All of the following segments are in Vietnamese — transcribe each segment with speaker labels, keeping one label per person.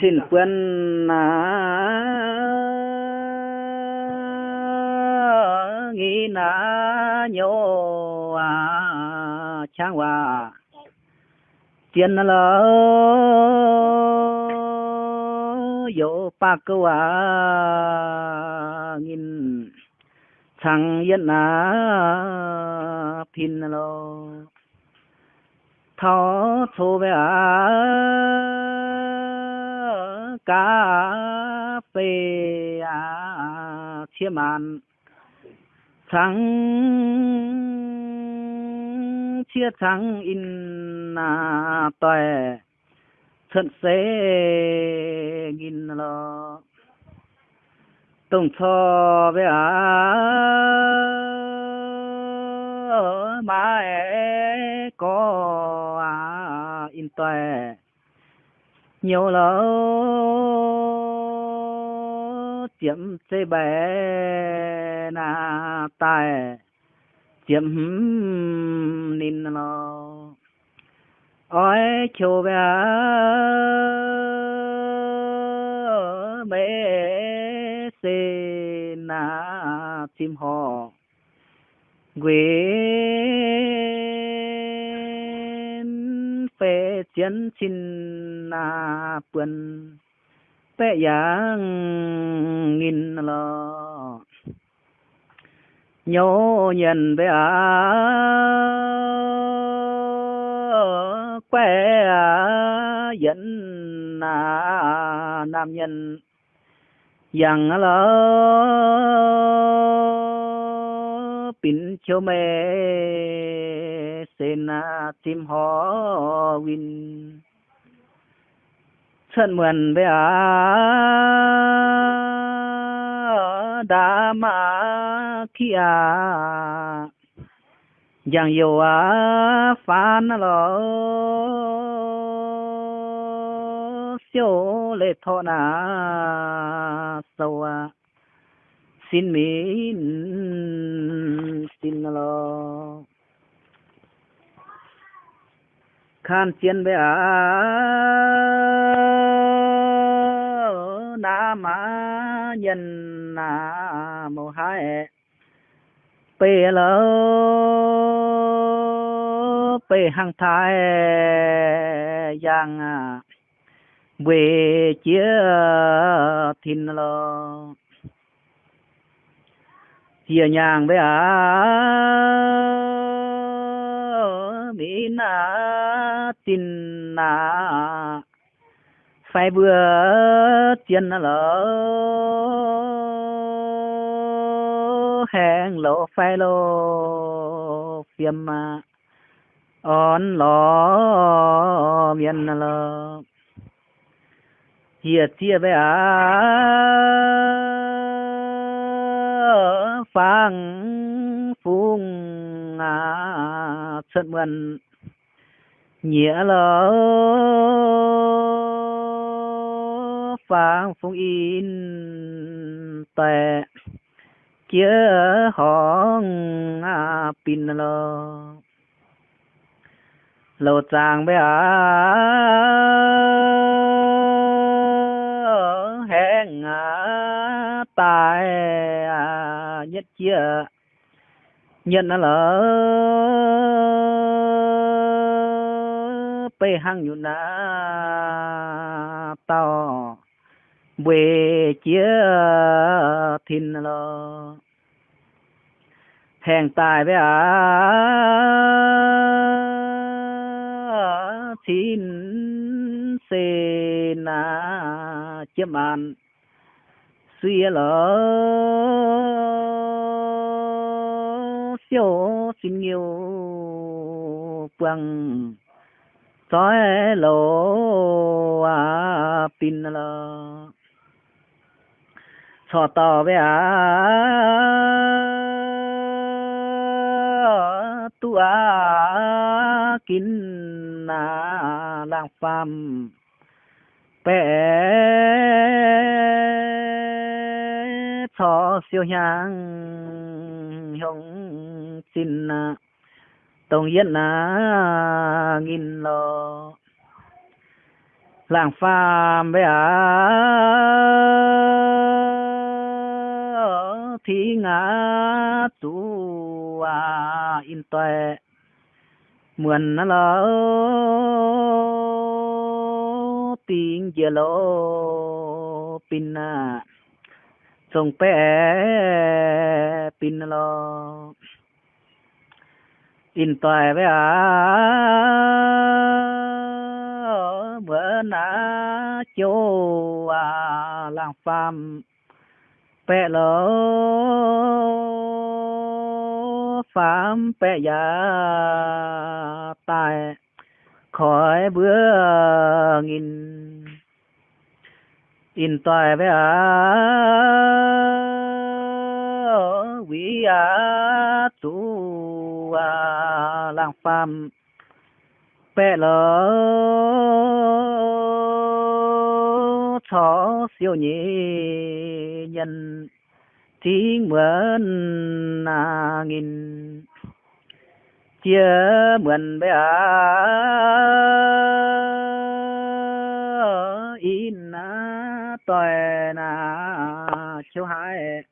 Speaker 1: xin quân à, nghĩ na nhô à chang hòa. Tiền là yo pa cơ à nghìn thằng yên na pin lo thọ thô về à cà phê à chia màn trắng chia trắng in à tòe thân xế nghìn lo tổng cho về à mà có à in tòe nhiều lỡ chiếm chế bé na tài chiếm nín lo ôi, chiều bé bé xin na chim họ nguyện phê chiến xin na quân phê yang nghìn lo nhô nhân bé à quê à dẫn à nam nhân. Yang lo chiều mẹ mê sen à win chân mượn bé à đa ma kia giang yêu à phan lo siêu lệ thọ na sâu à xin min xin lo. Khan chiến bé à na ma nhân na mô hai bê lo bê hăng thái, giang à về chia thìn lo chia nhàng với à mỹ na tin na phải vừa tiền lỡ, hẹn lộ phải lộ phiêm mà on lo miền lỡ. Hiệt chia với à phang phung à sân mượn nghĩa lỡ phang phung in tệ chia hong à pin lỡ lô chàng bé à hẹn à tài à nhất chia. Nhân lỡ bê hăng nhu na to. Về chia thìn lo hèn tài với à thìn xê na chiếm an suy lỡ siêu xin nhiều quăng sói lỗ à pin lỡ. Cho tò với à tu à kín à lang phàm. Bé cho siêu nhang hồng xin à, tổng yên à nghìn lo làng phàm bé thi ngã tu à in tuệ. Mượn à, nó là tiếng giờ lô pin à sông bé pin lo. In tuệ bé mượn à châu à làng phàm. Bé lo phạm bệ giả tài. Khỏi bữa nghìn in tài với à quý à tu à lang phàm bé lỡ cho siêu nhị nhân tiếng mượn à nghìn. Chia mượn bé in tội na chiếu hại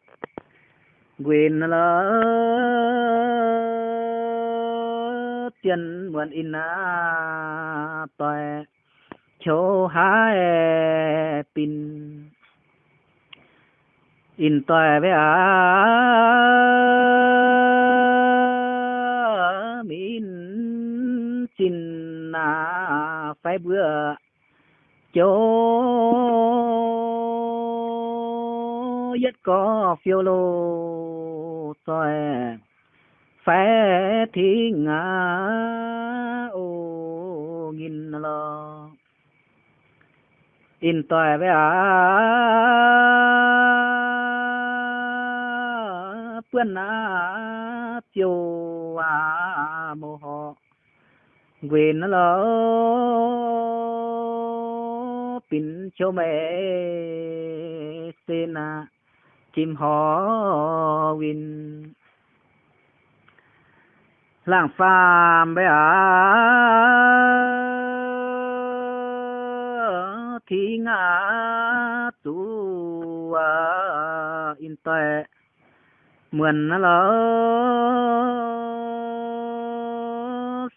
Speaker 1: quyền lỡ tiền mượn in na tòi chiếu hai pin. In tội với à min xin na phải bữa chỗ. Nhất có phiêu lô tòi phé thiên ngã, ô, nghìn lo in tòi với à quên à chiều à mồ họ. Quyền nó lo pin cho mẹ xin à chim hò win làng phàm bé à thi ngã tu à in tệ mượn nó lỡ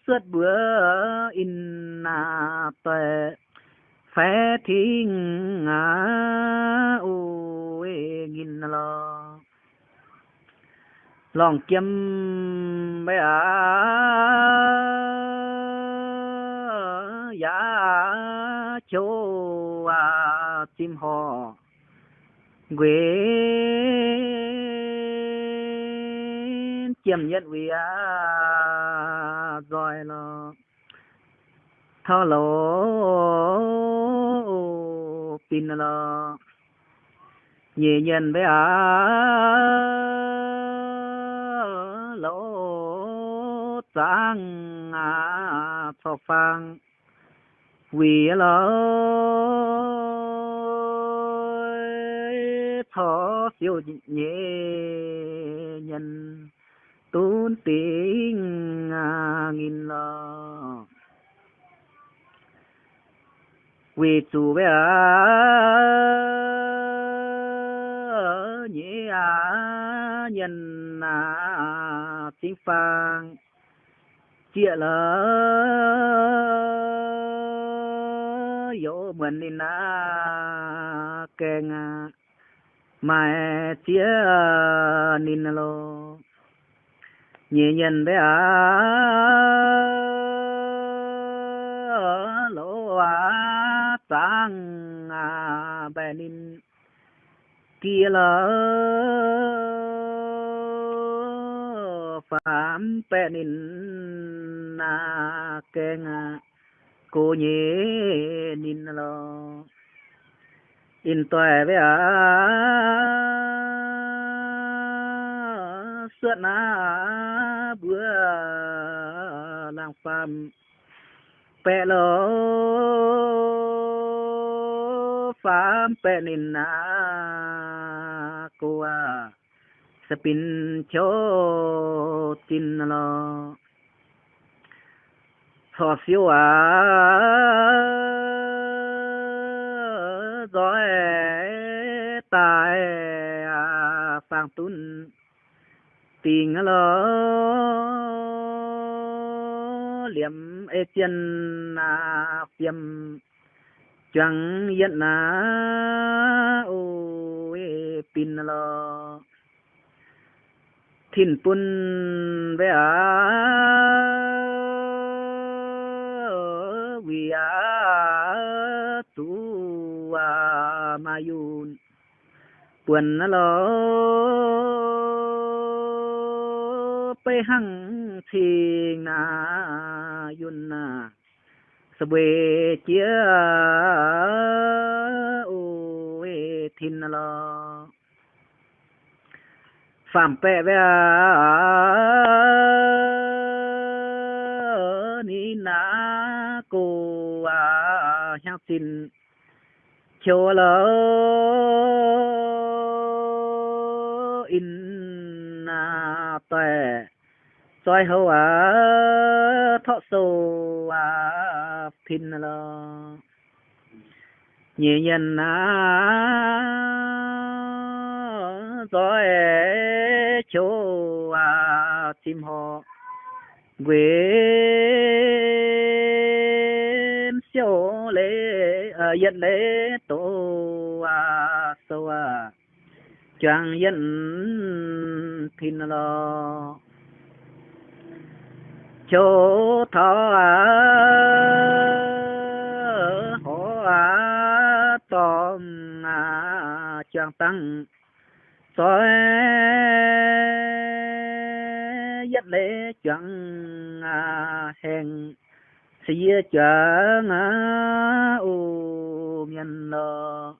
Speaker 1: suốt bữa in à tệ phé thiên ngã. Ôi gin lo. Lòng kiếm bé à giá châu à tim họ. Quê chiếm nhất vì à rồi lo thao lỗ pin lo nhẹ nhân bé à lỗ trắng à thọ phang. Vì lo thọ siêu nhẹ nhân. Tôn tiếng à, nghìn lo quỳ chủ bé nhị à nhân à tiếng phang. Chia lỡ dỗ mình đi na keng à. mai chia nín lo nhẹ nhân bé à tăng à bè nín kia lỡ phạm bè nín à, na keng cô nhé nín lo in tòe với à suốt na bữa làng phàm bè fampenin na ko a sa pincho tinalo sosyo a doe tae a sang tun tình lo. Liệm ê chân na phiêm จังยันนาโอเอปินลอทินปุ่นเวอาวิอาตัวมายุนปวนนลอไปหังทิงนายุนนา bê chia, ô, ê thin lo. Phạm bè bè ni na cô à heo tin cho lỡ in na tè soi hậu à thọ sâu à pin lo nhẹ nhân à gió chỗ à tim họ quê siêu lễ ờ, à yên lễ tổ à sâu à. Chẳng yên pin lo chỗ thọ à hổ à tôm à chẳng tăng. Soi dắt lễ chẳng à hèn. Xìa chẳng à u miền lo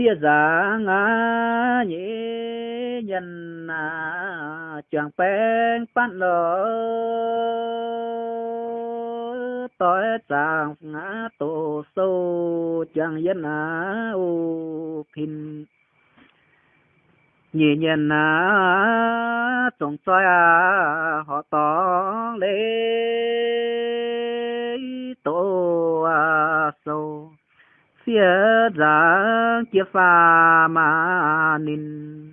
Speaker 1: phía giả ngã à, nhĩ nhân à chẳng bên bắt lỡ tối chẳng ngã tổ sâu chẳng dân á ô pin nhị nhân á trong soi à họ tỏ lê tổ à sâu phía rằng chia pha mà nín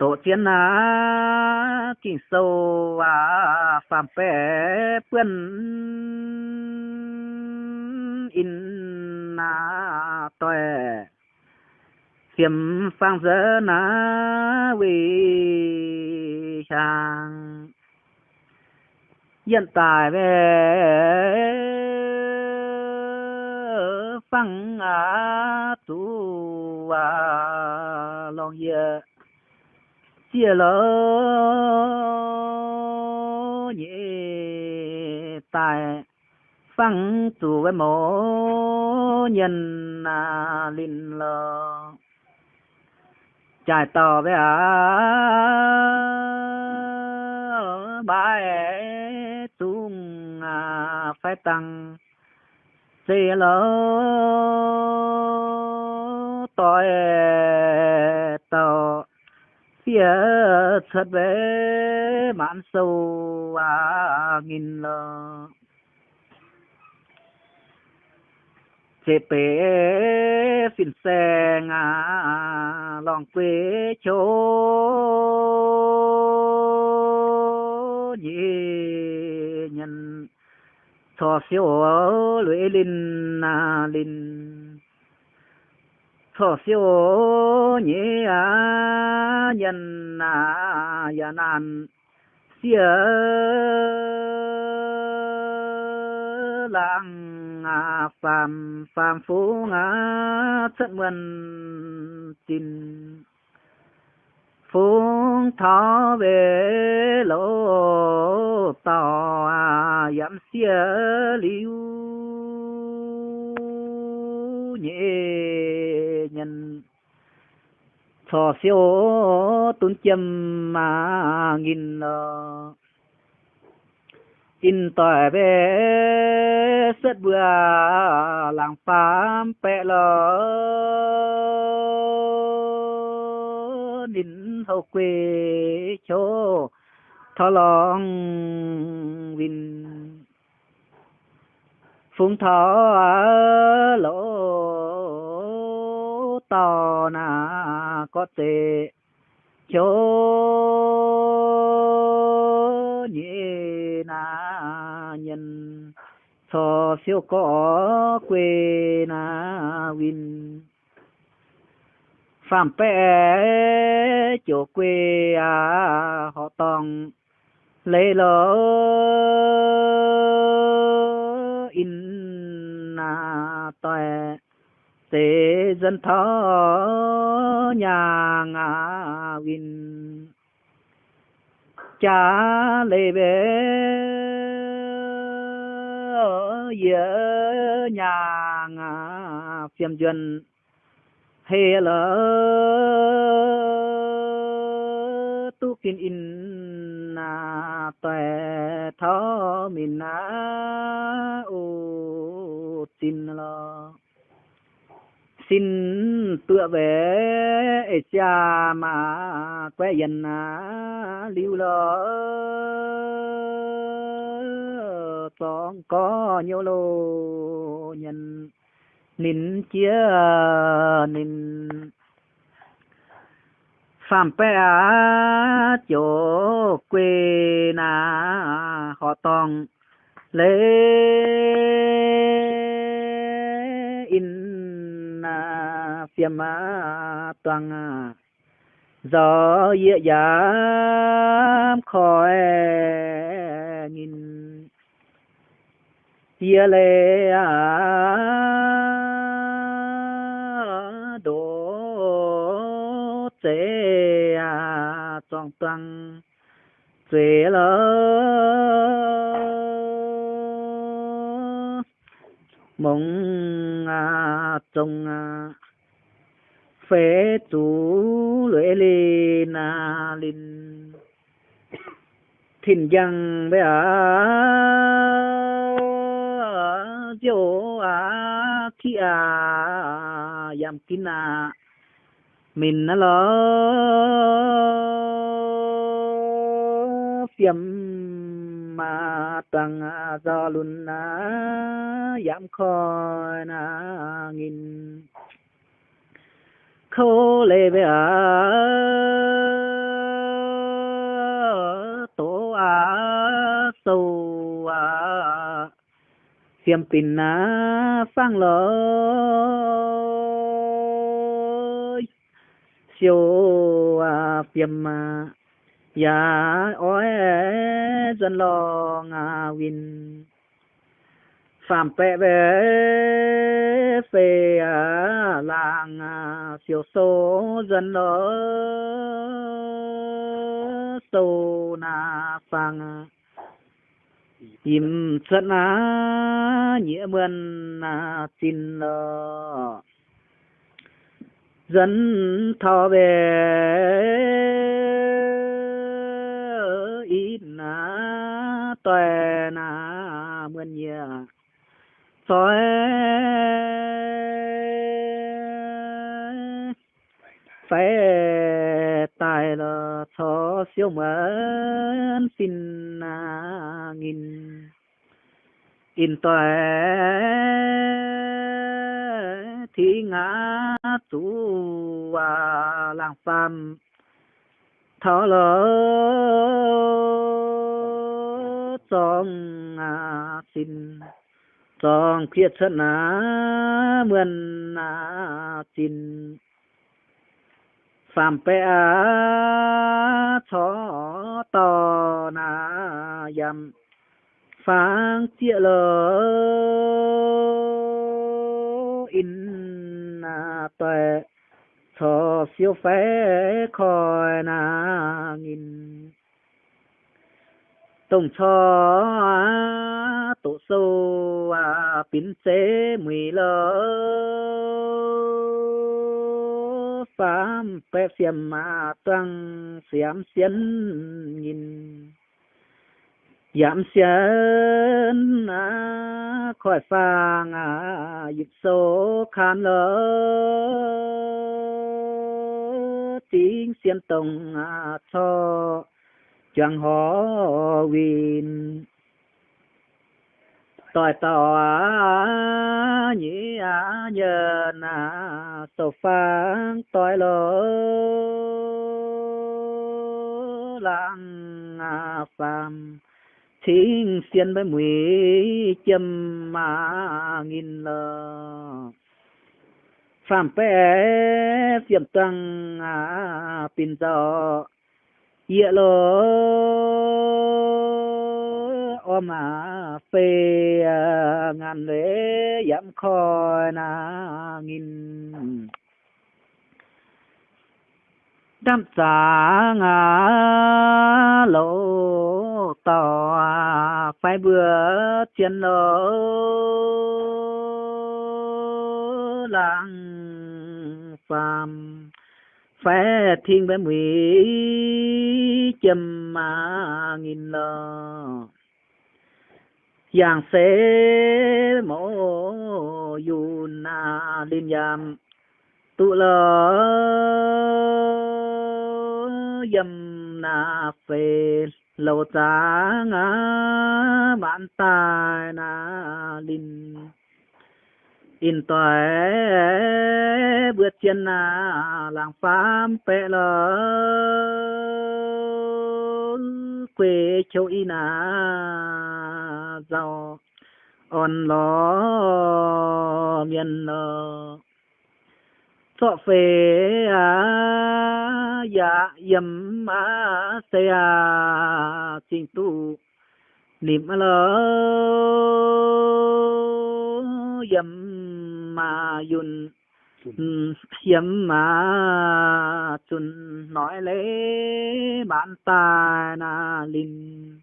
Speaker 1: tổ tiên á kinh sâu à phạm bé bươn in na tuệ xiêm phang dơ na vì sang hiện tại về phang à tu à long yeah chia lỡ nhẹ tài, phăng tu với mô nhân à linh lơ trải tỏ với à ba tung à phải tăng. Xì lỡ tội tàu phía thật về mãn sâu à nghìn lờ. Chế bế phiền xe ngà lòng quê chỗ nhị nhân, thọ siêu lưỡi linh à linh so siêu nhị à nhân à ya an. Xia lang à phàm phàm phú ngã chất mân tin phung thọ về lỗ tò à yam xia liu nhị nhân. Thọ siêu tuấn châm mà nghìn ờ, in tỏi về sất bừa làng phám pẹ lo nín hậu quê chỗ thọ lòng vinh phung thọ lỗ to na có thể chỗ nhị na nhân. So siêu có quê na win phạm pé chỗ quê à họ tòng lấy lỡ in na tòe tế dân thọ nhà ngà win cha lê bê giữa nhà ngà phiêm duyên. Hê lỡ tu kinh in na tuệ thọ mình na ô tin lo xin tựa về cha mà quê dân à, lưu lỡ. Toàn có nhiều lô nhân, nín chia nín. Phạm pe chỗ quê na họ tòng lấy na phiêm toàn à, gió dịa giảm khỏi nghìn. Dịa lệ đổ chế toàn toàn chế lỡ mong à trông à phê chú lưỡi lì na linh. Thìn giang bé à diêu à khi à yam kín à mình nó lo phiếm mà tăng do luôn na yam khoi na nghìn khô lê bé à tổ à sâu à xiêm pin à phang lỡ siêu à phiêm à ya oi dân lo ngà win phạm pẹ về về à làng siêu số dân lỡ sâu na phang im chân á nghĩa mươn na tin lỡ. Dân thọ về ít na tuệ na mươn nhà soi phải tài là thọ siêu mẫn xin na nghìn in tòe thì ngã tu à làng phàm thọ lỡ trong à xin trong khiết thân á mươn à xin phạm pe cho to na yam. Phang chia lỡ in na tuệ. Cho siêu phế khỏi na nghìn. Tổng cho tổ sâu à pin chế mười lỡ phám pe xiêm mà tăng xiêm xiên nhìn. Giảm xiên à khỏi phang à dịch số khan lỡ tiếng xiên tông à cho chẳng họ win tỏi tòa nhĩ á nhờ na sổ phán tỏi lỡ lang à, phàm. Thiên xiên với mùi châm mà nghìn lờ. Phàm bé phiểm tăng à pin gió ye lo o ma phê à, ngàn lễ giảm khoi na nghìn. Đam giá ngã lỗ tỏ à, phải bữa chiến lỗ làng phàm phá thiên với mùi châm mà nghìn lờ giang sẽ mổ yun na linh yam tu lo yam na phê lâu cha ngã bản tài na linh in toại bước chân na làng phám pẹ lơ. Quê châu y na, giàu on lo miền dạ lơ sọ phê à dạ yếm à xe à trình tu niệm lơ yếm mà yun yếm mà chun nói lễ bản ta na linh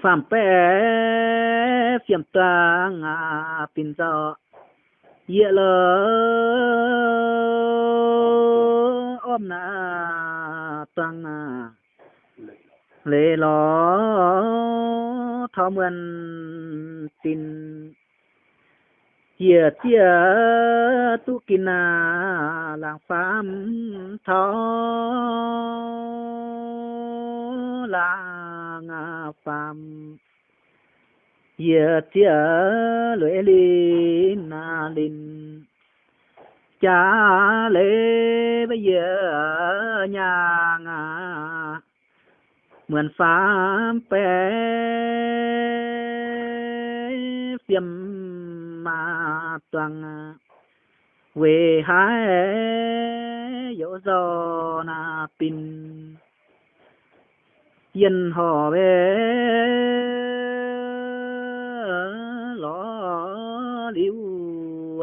Speaker 1: phạm bé phiểm tăng à pin giờ ye lơ ôm na tăng lệ lo thọ mượn tin chia chia tu kina làng phàm thọ làng phàm. Chia chia lưỡi linh na linh. Cha lê bây giờ nhà ngà mượn phàm bé phiêm ma tuang we hai yo do na pin. Yên họ về lo liu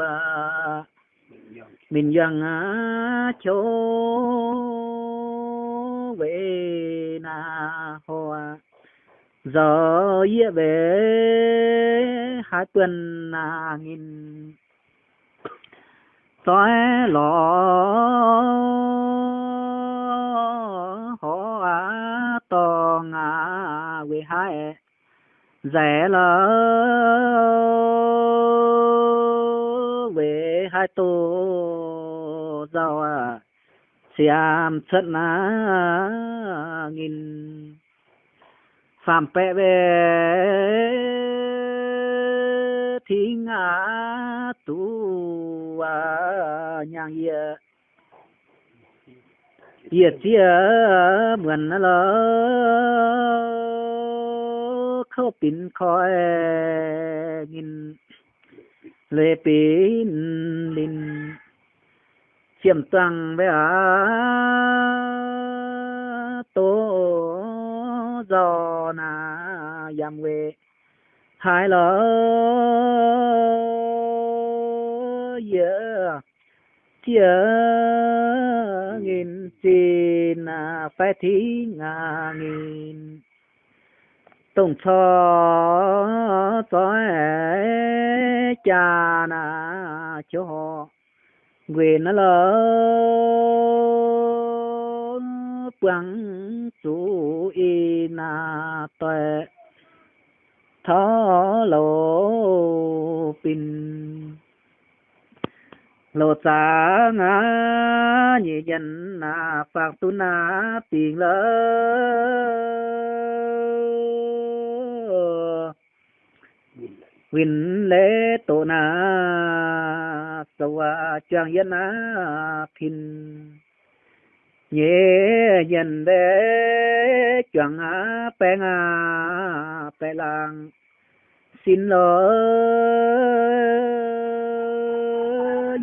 Speaker 1: à. Mình dân á chỗ về na hoa giờ ye về hai tuần na nghìn. Tối lọ họ á to ngà về hai. Rẻ lỡ về hai tô giàu à xiam chất na nghìn. สามแปะเวทิ้งอาตัวยังเยเยียดเสียเหมือนนะเหรอเข้าปิ่นคอยยิน เลยปินลินเชี่ยมตังไปอาโต do na yam we hai lỡ yeah chia nghìn xin na phải thí ngà nghìn. Tổng cho tối cha na cho họ. Quyền nó lỡ quăng chú y na tuệ. Thó lô pin. Lô cha ngã nhị dân na phật tu na tiền lỡ. Win lễ tổ na, sầu choàng yên na pin nhẹ dần để chẳng á bè ngà bè lang xin lỗi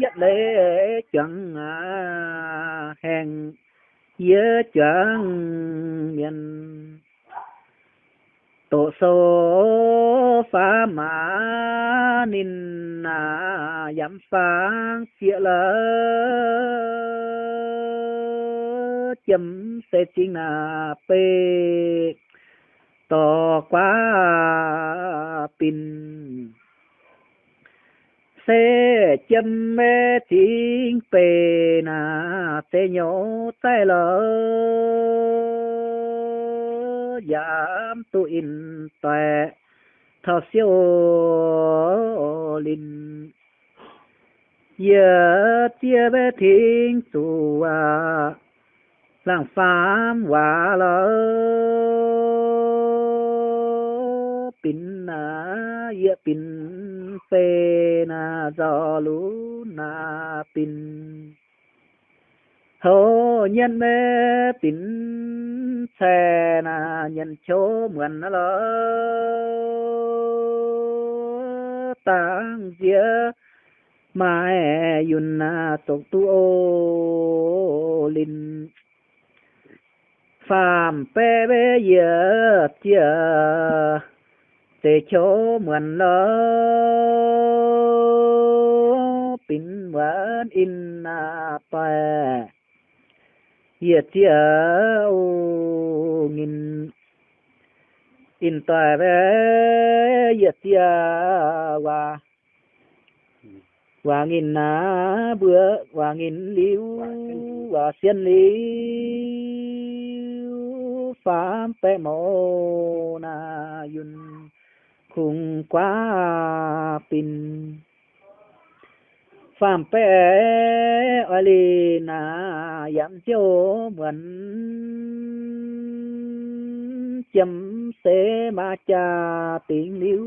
Speaker 1: dắt lễ chẳng à hèn nhớ chuẩn miền tổ số phá mã nín à dám phang chia lỡ chấm sẽ chính là p to quá pin. Sẽ chấm mê chính p na sẽ nhổ tay lỡ giảm tu in tuệ thọ siêu linh. Giờ chia bé thiên chùa làng phám hòa lỡ. Pin na ye pin phê na do lú na pin. Hồ nhân mê pin xe na nhân chỗ mượn nó lỡ. Tang dĩa mai yun na tục tu ô linh phàm bê bê giờ chia. Để chỗ mượn lỡ pin vẫn in na pa giờ ô nghìn in ta bê giờ chia và và nghìn na bữa và nghìn liu và xiên liu phạm tệ mô na yun khung quá pin. Phạm Pe ở lì na Yam chiếu mượn chấm xế ma cha tiếng liu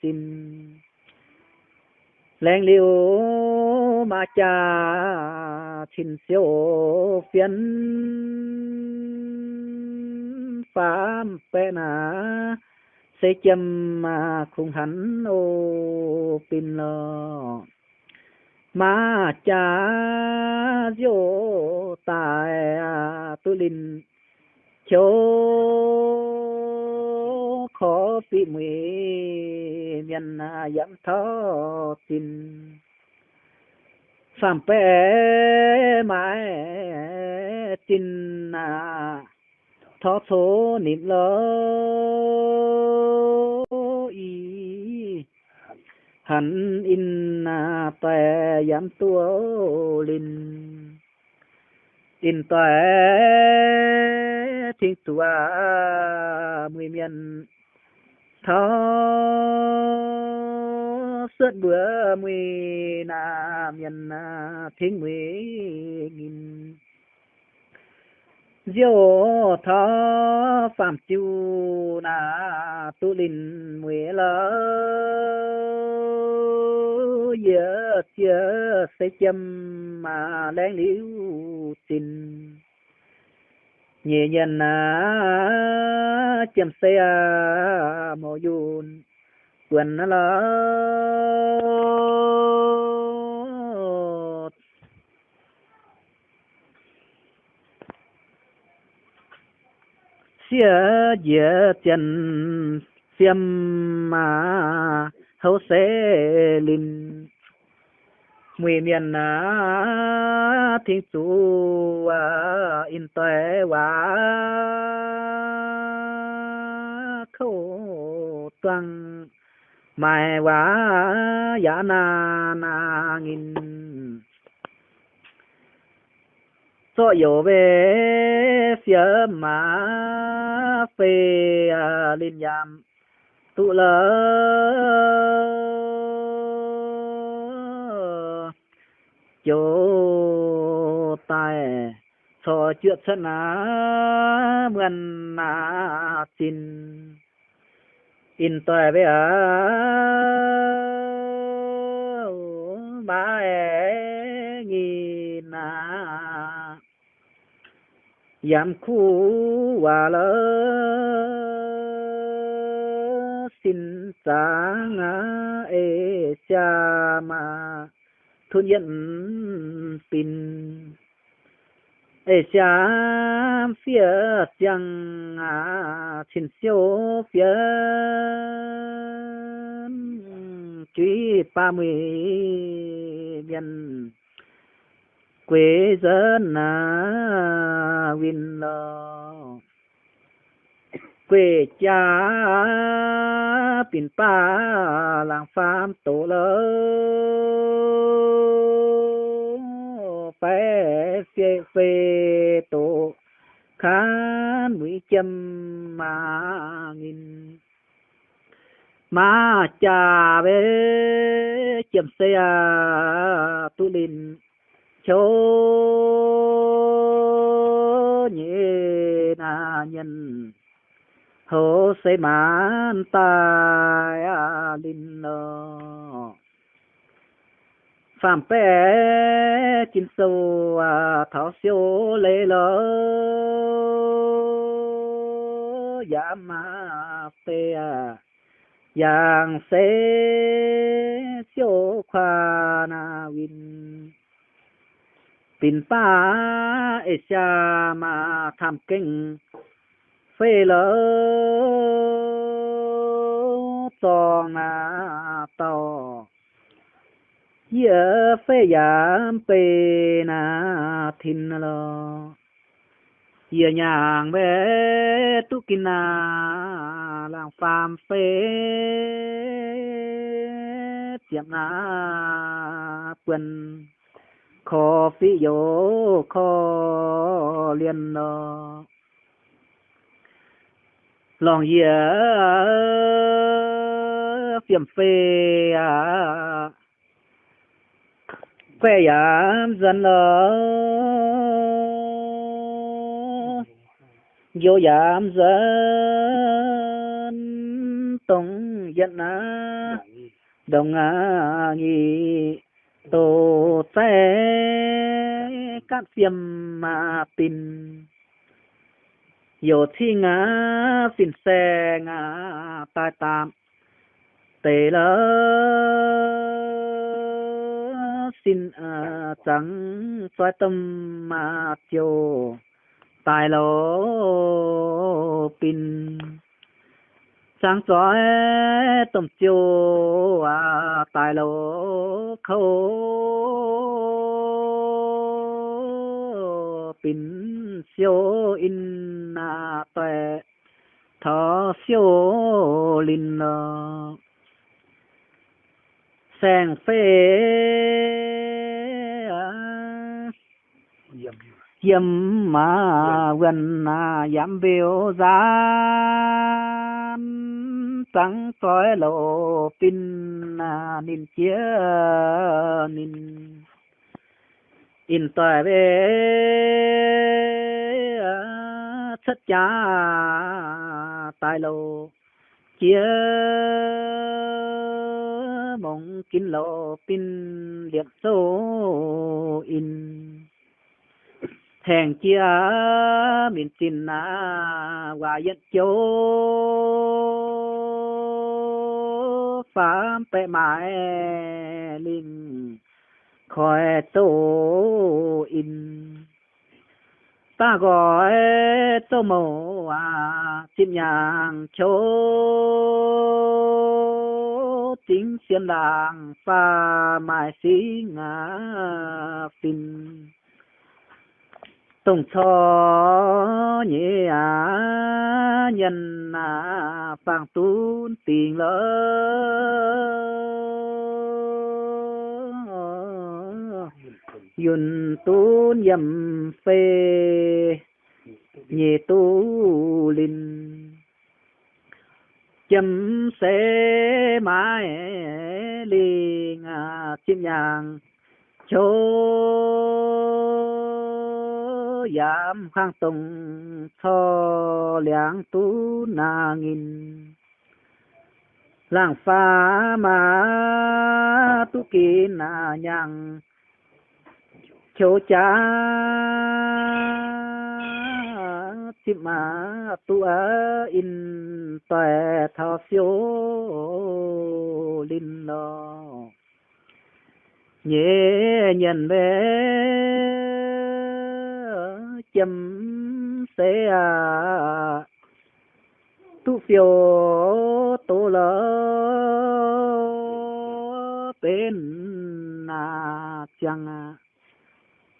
Speaker 1: tin lên liu ma cha xin siêu phiền phàm bê na. Sẽ châm mà khung hắn ô pin lo. Ma cha diô tài tu linh chỗ bị mười miền yam thọ tin. Sam pe mãi tin na thọ số niệm lỡ y. Hẳn in na, tè yam tua linh in tè thiên tua mười miền tho suốt bữa mùi na miền à, thiên mùi nghìn. Diêu thọ phạm chiu na tu linh mùi lỡ giờ chưa sẽ châm mà đang liu tình nhẹ nhân à châm xe à mò yun quần lỡ xia dễ chân xiêm mà hấu xế linh mùi miền na thiên chú à in tuệ quá. Khâu toàn mai quá giả na na nghìn. Cho yếu về phía mà phê à, linh nhàm tụ lỡ chỗ tài so chuyện sân á mượn á xin in tòe với á ba e nghìn à yam khu hòa lỡ xin sáng ngã ê cha e mà thôn nhận pin. Ê cha phía chẳng à xin siêu, phía truy ba mươi biên quê dân à win lo à, quê cha pin pa làng farm tổ lơ. Phải phê phê tổ khán mũi châm mà nghìn. Mà cha về châm xe tu linh. Chỗ nhẹ na nhân thô sẽ mãn tài linh nô. Phạm bé chín sâu à thảo siêu lê lỡ dạ mà tê à yang sẽ siêu khoa na win tin pa e ma tham kinh phê lỡ cho na to, giờ phê giảm phê na thìn lỡ giờ nhàng bé tu kinh na làm phàm phê tiệm na quần. Khó phi dỗ khó liên đó lòng dìa phiểm phê à. Phê yam dân nó vô yam dân tông dân á. Đồng á nghi tổ xe các phiêm mà tin yo thi ngã, xin xe ngã ta tạm. Tề lỡ xin à trắng xoay tâm mà chiều tài lỗ pin. Sáng chói tâm chiều à tài lỗ khâu pin siêu in na tuệ thọ siêu linh sang phê yếm mà gần à yếm biểu gián, trắng tối lộ pin na nín chia nín in tỏi về chất cha tài lộ chia mong kín lộ pin liệt số in. Thèn chia miền tin na hòa dân châu. Phạm bệ mãi linh khỏi tô in. Ta gọi tô mồ à tim nhàng chỗ tính xiên làng pha mai xí ngã phim tổng cho nhẹ à nhân à phàng tún tiền lỡ yun tu yầm phê, nhị tu linh. Chấm xế mãi liền à chim nhàng chỗ giảm khang tùng cho liang tu na nghìn. Làng pha mà tu kỳ na nhang cho cha chim mà tu in tòe thọ phiếu linh lo nhẹ nhận bé chấm sẽ à. Tu phiếu tu lỡ bên à chẳng à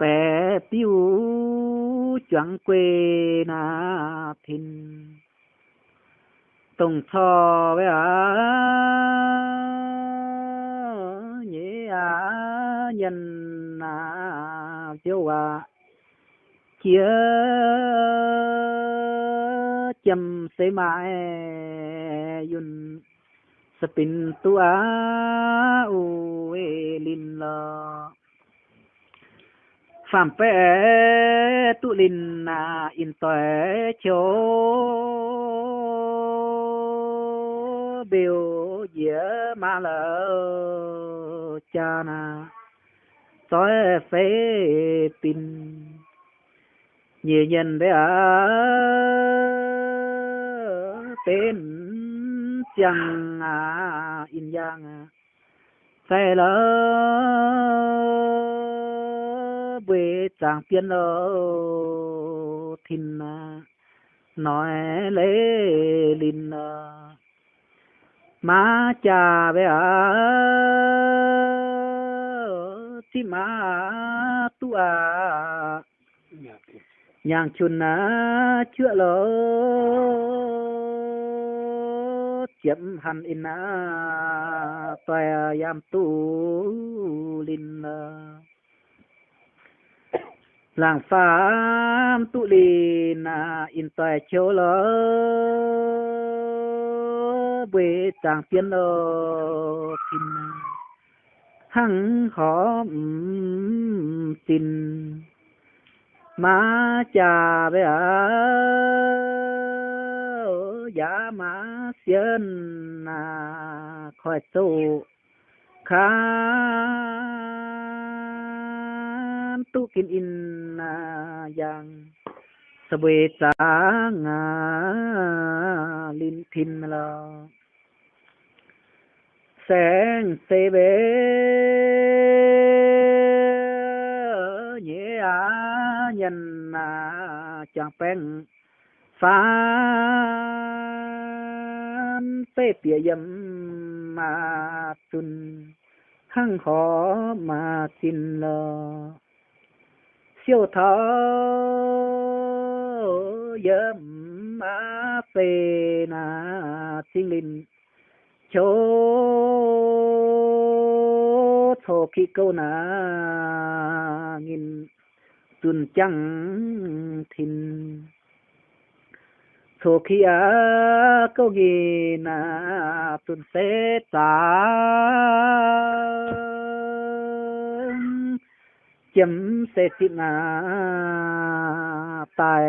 Speaker 1: bé tiêu chẳng quê na thìn. Tổng cho với à nhé à nhân à chiếu à chia chầm sẽ mãi yun spin tua u lin lo phạm phê tu linh na in tuệ cho biểu dĩa ma lỡ cha na toi phê pin. Nhiều nhân bé à tên chẳng à in giang. À sai lỡ về chẳng tiên lỡ ờ, thìn ờ, nói lễ linh ờ, má cha bé à thì má tu à nhàng chun à chữa lỡ. Chấm hẳn in à toa yam tu linh làng phàm tu linh na in toa chiếu lỡ bê chàng tiên lỡ tin hăng khó tin, má cha bé à giá má xiên na khỏi tu khá tu kinh in à yang sơ bê sáng à linh thiên là sáng tê bê nhẹ à nhân à chẳng bèn phán tê bìa yếm mà tuần hăng khó mà tin lờ siêu thọ yếm mà phê na tinh linh. Cho thổ khí câu na nghìn, tuần chẳng thìn. Cho khí á câu nghìn na tuần sẽ ta chấm sẽ xin na tài.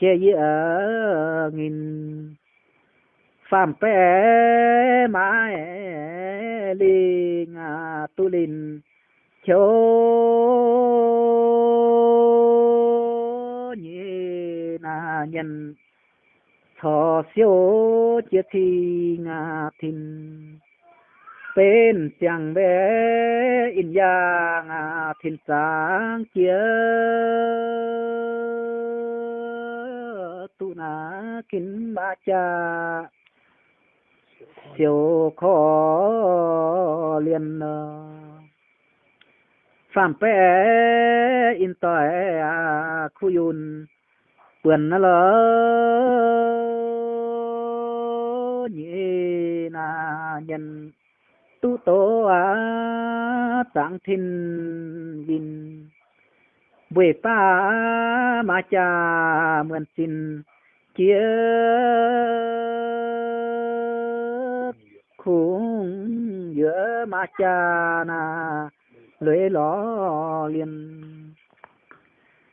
Speaker 1: Che gì ở nghìn phạm pé mãi linh à tu linh chỗ nhị na nhân. Thọ siêu chia thi ngà thìn bên chẳng bé in yang à thìn sáng chia tu na kín ba cha. Siêu khó liền phạm pé in tỏi à khu yun, quyền nó lỡ. Nhị na nhân tu tố à tạng thiên bin buổi pa ma cha mượn xin kia khung giữa ma cha na lưỡi ló liền.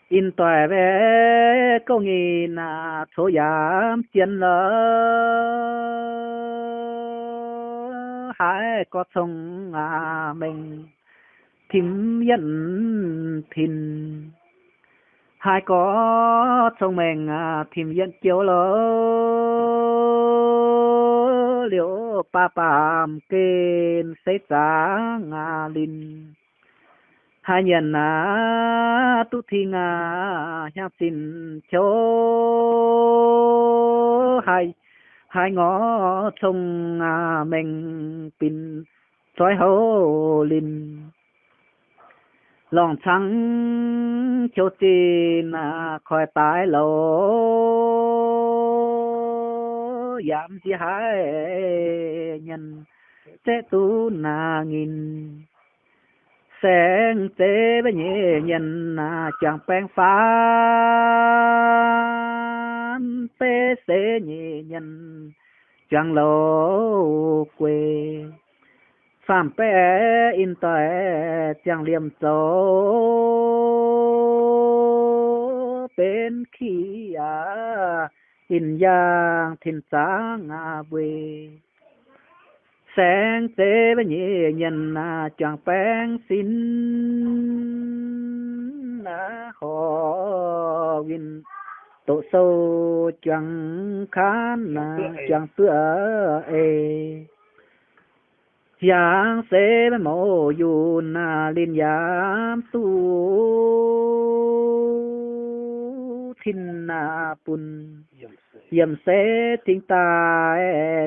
Speaker 1: In tòe về câu nghi na số giảm chiến lỡ hai có sông à mình thím nhận thìn. Hai có thông mình à, tìm dân chiếu lỡ. Liệu pa pam kên xây giá ngà linh hai nhân à tu thi ngà nhạc xin cho hai hai ngõ sông à mình pin soi hô linh lòng trắng cho tin à khỏi tái lộ, giảm chỉ hai nhân sẽ tu na nghìn sen tế với nhẹ nhìn à chẳng bèn phán. Tế sẽ nhẹ nhìn chẳng lộ quê phạm bé in tòe chẳng liềm số bên khi à in giang thiên sáng à về sáng tế với nhẹ nhân à chẳng bén xin à họ win tổ sâu chẳng khán à chẳng tựa ê. Giang sẽ với mô yun à liên giám tu. Thiên à bùn. Yểm sẽ thiên ta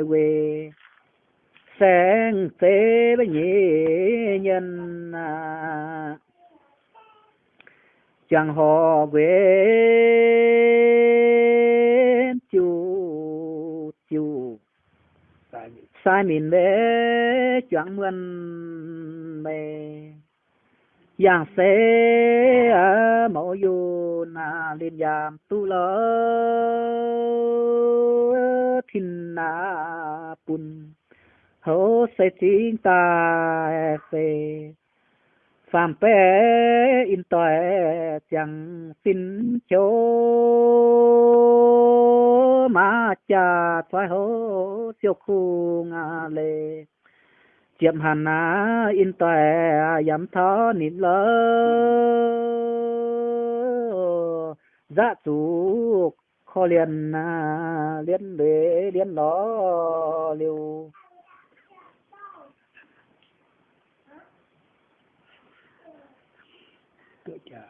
Speaker 1: về sáng tế với nhị nhân à. Chẳng họ về chu chu. Sai mình bé chẳng mượn mê. Giang xế ở mẫu dù na liên giam tu lỡ thìn na bùn hổ sẽ chính ta phê phạm bé in tòe chẳng xin chỗ mà cha thoái hô siêu khu ngà lệ chiếm hàn á in tòe yếm thó nín lỡ dạ chủ kho liền liên lệ liên ló liều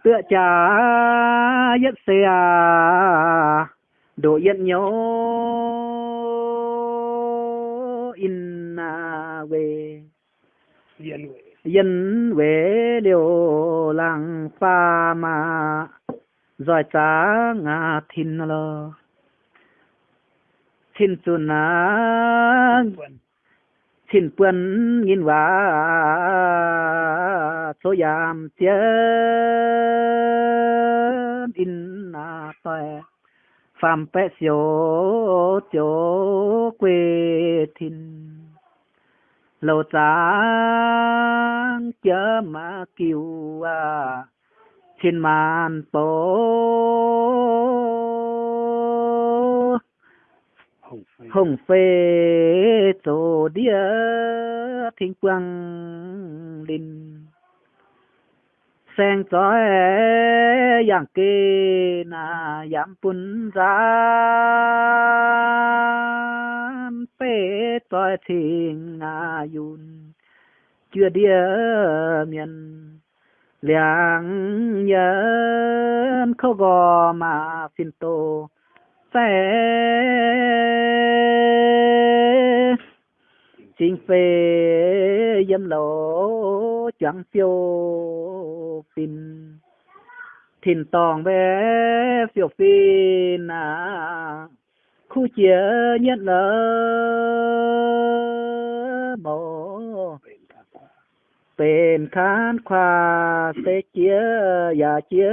Speaker 1: tựa trà nhất xe độ yên nhớ. In về. Yên về. Điều làng pha mà giỏi trả ngà thìn lơ. Thìn chuồn á xin quân nghìn và số giảm tiền in na tòe phàm pe siêu chỗ quê thìn. Lâu sáng chớ mà kiều à. Xin màn tổ hồng phê. Tổ đĩa thiên quang linh sen chói yang kê na yam pun ra. Phê chói thiên na yun chưa đĩa miền liang nhân khâu gò mà xin tô phê chính phê dâm lộ chẳng phiêu phin thìn tòng bé phiêu phin à. Khu chia nhất lỡ mồ bên khán khoa sẽ chia và chia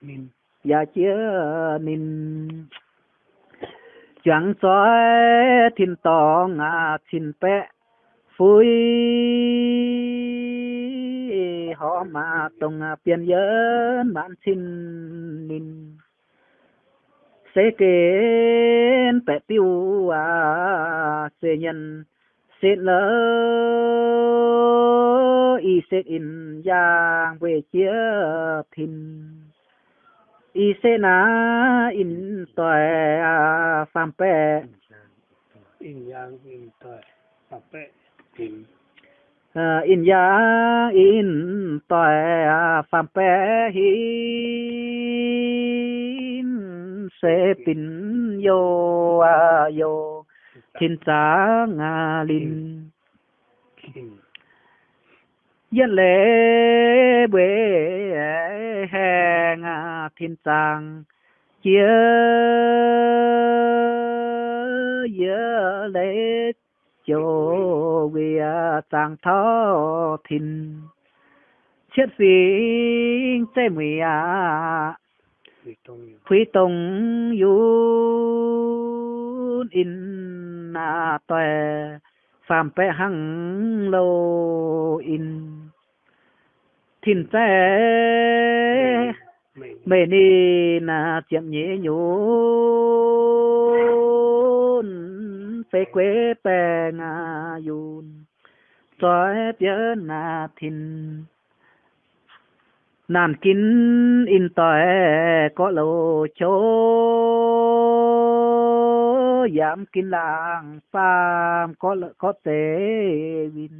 Speaker 1: mình. Dạ, và chia ờ, nín. Chẳng soi thìn tòng à thìn pe phui họ mà tông biên giới bạn xin nín. Sẽ kén bé tiêu à sẽ nhân sẽ lỡ y sẽ in giang về chia thìn y sẽ na in phàm bè
Speaker 2: in yang in bè tìm
Speaker 1: à in. Yang in phàm bè hin sẽ pin yo à yo. Thiên ngà linh
Speaker 2: kinh
Speaker 1: yên lệ bế thiên giang chia nhớ lệ chỗ vì giang thọ thiên chết sinh tê mì à
Speaker 2: vì tông
Speaker 1: yun in na tòe phàm pe hăng lô in. Tế
Speaker 2: mình
Speaker 1: mê ni na chiếm nhé nhún phê quê pe nga yun trói bia na thiên nàn kín in tòe có lô chô. Giảm kín làng phàm có lợ có tế vin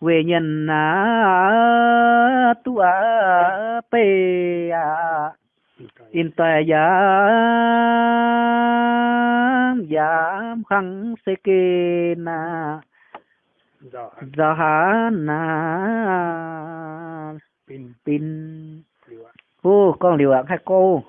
Speaker 1: về nhân à tu à pê à
Speaker 2: in
Speaker 1: tòe giảm giảm khăng sê kê na.
Speaker 2: Do
Speaker 1: giờ hà na.
Speaker 2: Pin.
Speaker 1: Pin. Ô con liều ạ hai cô